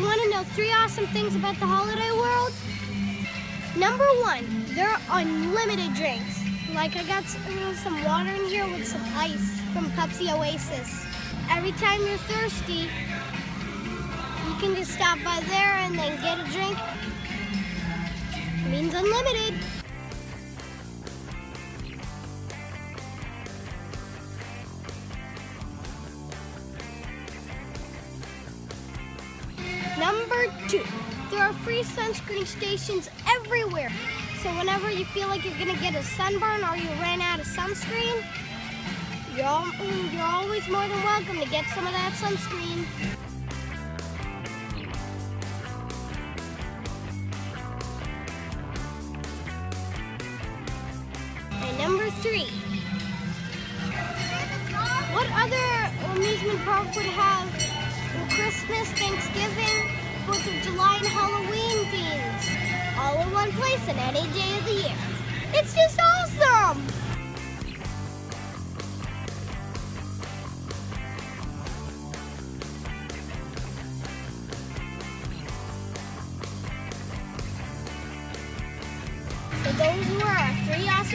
to know three awesome things about the holiday world? Number one, there are unlimited drinks. Like I got uh, some water in here with some ice from Pepsi Oasis. Every time you're thirsty, you can just stop by there and then get a drink. means unlimited. Number two, there are free sunscreen stations everywhere. So whenever you feel like you're gonna get a sunburn or you ran out of sunscreen, you're, all, mm, you're always more than welcome to get some of that sunscreen. And number three, what other amusement park would have Christmas, Thanksgiving, one place in any day of the year? It's just awesome! So those were our three awesome